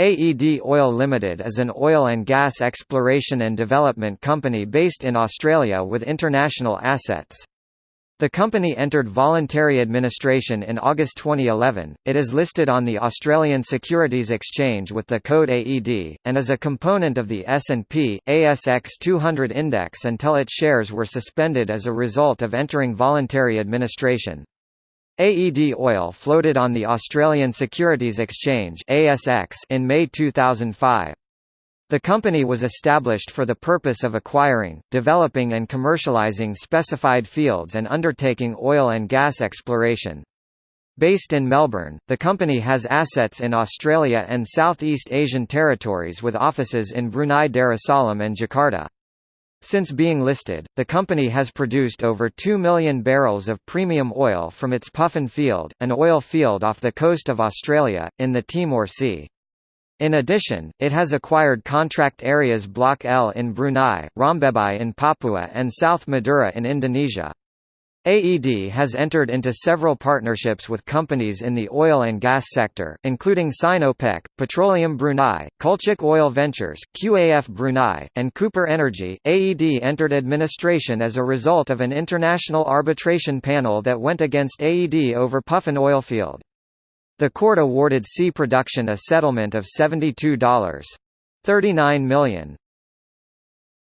AED Oil Limited is an oil and gas exploration and development company based in Australia with international assets. The company entered voluntary administration in August 2011. It is listed on the Australian Securities Exchange with the code AED and is a component of the S&P ASX 200 index until its shares were suspended as a result of entering voluntary administration. AED Oil floated on the Australian Securities Exchange ASX in May 2005. The company was established for the purpose of acquiring, developing and commercializing specified fields and undertaking oil and gas exploration. Based in Melbourne, the company has assets in Australia and Southeast Asian territories with offices in Brunei Darussalam and Jakarta. Since being listed, the company has produced over 2 million barrels of premium oil from its Puffin field, an oil field off the coast of Australia, in the Timor Sea. In addition, it has acquired contract areas Block L in Brunei, Rombebai in Papua and South Madura in Indonesia. AED has entered into several partnerships with companies in the oil and gas sector, including Sinopec, Petroleum Brunei, Kulczyk Oil Ventures, QAF Brunei, and Cooper Energy. AED entered administration as a result of an international arbitration panel that went against AED over Puffin oilfield. The court awarded Sea Production a settlement of $72.39 million.